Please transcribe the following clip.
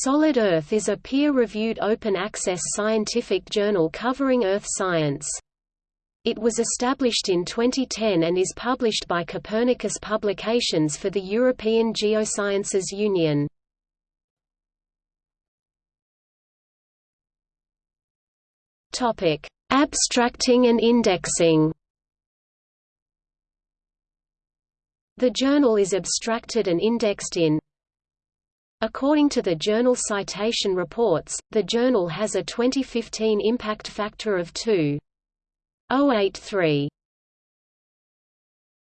Solid Earth is a peer-reviewed open-access scientific journal covering Earth science. It was established in 2010 and is published by Copernicus Publications for the European Geosciences Union. Abstracting and indexing The journal is abstracted and indexed in According to the Journal Citation Reports, the journal has a 2015 impact factor of 2.083.